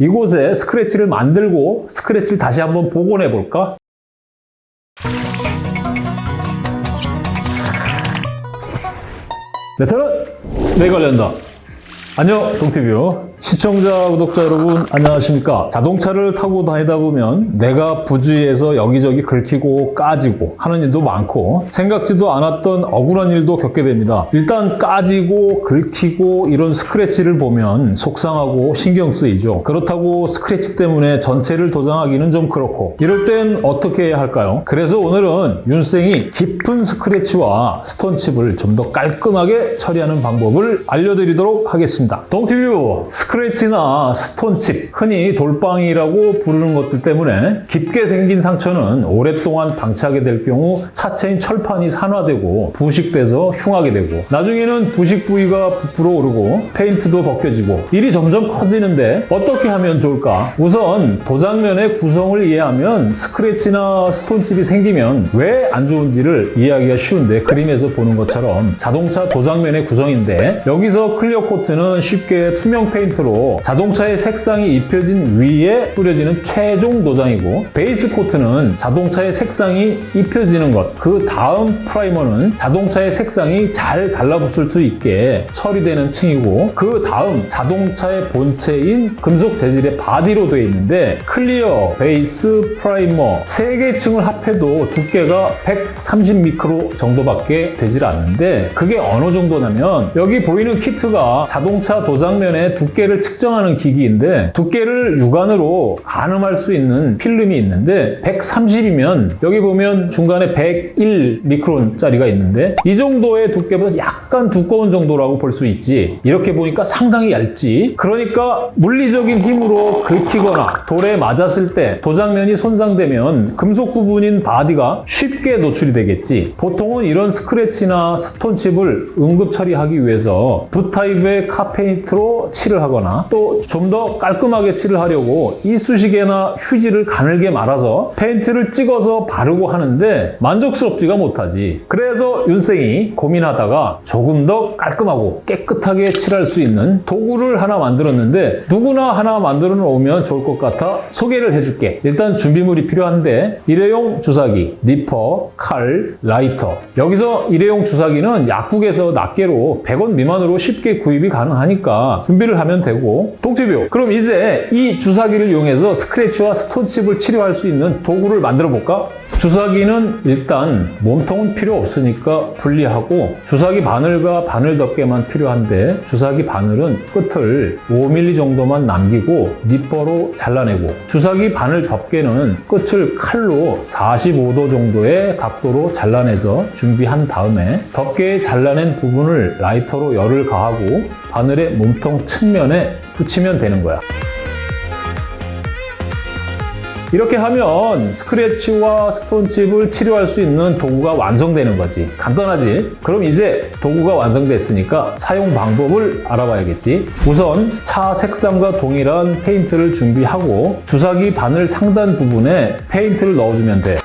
이곳에 스크래치를 만들고 스크래치를 다시 한번 복원해 볼까? 네, 저는 내가 관련다. 안녕, 동티뷰. 시청자, 구독자 여러분, 안녕하십니까? 자동차를 타고 다니다 보면 내가 부주의해서 여기저기 긁히고 까지고 하는 일도 많고 생각지도 않았던 억울한 일도 겪게 됩니다. 일단 까지고 긁히고 이런 스크래치를 보면 속상하고 신경 쓰이죠. 그렇다고 스크래치 때문에 전체를 도장하기는 좀 그렇고 이럴 땐 어떻게 해야 할까요? 그래서 오늘은 윤생이 깊은 스크래치와 스톤칩을 좀 더 깔끔하게 처리하는 방법을 알려드리도록 하겠습니다. 동티뷰 스크래치나 stone chip, 흔히 돌빵이라고 부르는 것들 때문에 깊게 생긴 상처는 오랫동안 방치하게 될 경우 차체인 철판이 산화되고 부식돼서 흉하게 되고 나중에는 부식 부위가 부풀어 오르고 페인트도 벗겨지고 일이 점점 커지는데 어떻게 하면 좋을까? 우선 도장면의 구성을 이해하면 스크래치나 stone chip이 생기면 왜 안 좋은지를 이해하기가 쉬운데 그림에서 보는 것처럼 자동차 도장면의 구성인데 여기서 clear coat는 쉽게 투명 페인트로 자동차의 색상이 입혀진 위에 뿌려지는 최종 도장이고 base coat는 자동차의 색상이 입혀지는 것, 그 다음 프라이머는 자동차의 색상이 잘 달라붙을 수 있게 처리되는 층이고 그 다음 자동차의 본체인 금속 재질의 바디로 되어 있는데 clear, base, 프라이머 세개 층을 합해도 두께가 130미크론 정도밖에 되질 않는데 그게 어느 정도냐면 여기 보이는 키트가 자동차 도장면의 두께를 측정하는 기기인데 두께를 육안으로 가늠할 수 있는 필름이 있는데 130이면 여기 보면 중간에 101 미크론짜리가 있는데 이 정도의 두께보다 약간 두꺼운 정도라고 볼 수 있지. 이렇게 보니까 상당히 얇지. 그러니까 물리적인 힘으로 긁히거나 돌에 맞았을 때 도장면이 손상되면 금속 부분인 바디가 쉽게 노출이 되겠지. 보통은 이런 스크래치나 stone chip을 응급 처리하기 위해서 붓타입의 car paint로 칠을 하거나 또 좀 더 깔끔하게 칠을 하려고 이쑤시개나 휴지를 가늘게 말아서 페인트를 찍어서 바르고 하는데 만족스럽지가 못하지. 그래서 윤생이 고민하다가 조금 더 깔끔하고 깨끗하게 칠할 수 있는 도구를 하나 만들었는데 누구나 하나 만들어 놓으면 좋을 것 같아 소개를 해줄게. 일단 준비물이 필요한데 일회용 주사기, 니퍼, 칼, 라이터. 여기서 일회용 주사기는 약국에서 낱개로 100원 미만으로 쉽게 구입이 가능 하니까 준비를 하면 되고 동티뷰 그럼 이제 이 주사기를 이용해서 스크래치와 스톤칩을 치료할 수 있는 도구를 만들어 볼까? 주사기는 일단 몸통은 필요 없으니까 분리하고 주사기 바늘과 바늘 덮개만 필요한데 주사기 바늘은 끝을 5mm 정도만 남기고 니퍼로 잘라내고 주사기 바늘 덮개는 끝을 칼로 45도 정도의 각도로 잘라내서 준비한 다음에 덮개에 잘라낸 부분을 라이터로 열을 가하고 바늘의 몸통 측면에 붙이면 되는 거야. 이렇게 하면 스크래치와 스톤칩을 치료할 수 있는 도구가 완성되는 거지. 간단하지? 그럼 이제 도구가 완성됐으니까 사용 방법을 알아봐야겠지. 우선 차 색상과 동일한 페인트를 준비하고 주사기 바늘 상단 부분에 페인트를 넣어주면 돼.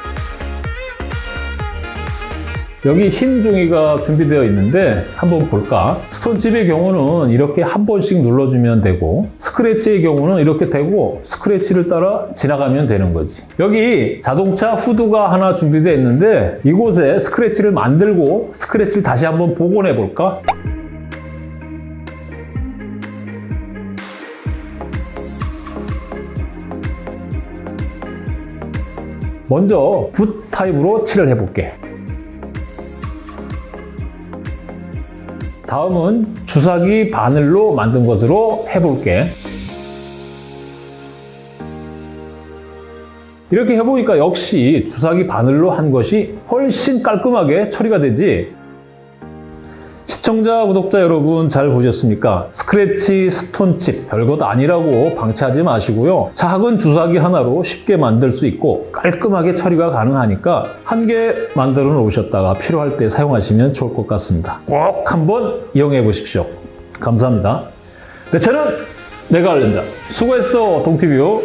여기 흰 종이가 준비되어 있는데 한번 볼까? 스톤칩의 경우는 이렇게 한 번씩 눌러주면 되고 스크래치의 경우는 이렇게 되고 스크래치를 따라 지나가면 되는 거지. 여기 자동차 후드가 하나 준비되어 있는데 이곳에 스크래치를 만들고 스크래치를 다시 한번 복원해 볼까? 먼저 붓 타입으로 칠을 해볼게. 다음은 주사기 바늘로 만든 것으로 해볼게. 이렇게 해보니까 역시 주사기 바늘로 한 것이 훨씬 깔끔하게 처리가 되지. 시청자, 구독자 여러분 잘 보셨습니까? 스크래치, 스톤칩 별것 아니라고 방치하지 마시고요. 작은 주사기 하나로 쉽게 만들 수 있고 깔끔하게 처리가 가능하니까 한 개 만들어 놓으셨다가 필요할 때 사용하시면 좋을 것 같습니다. 꼭 한번 이용해 보십시오. 감사합니다. 네, 저는 내가 알린다. 수고했어, 동티뷰.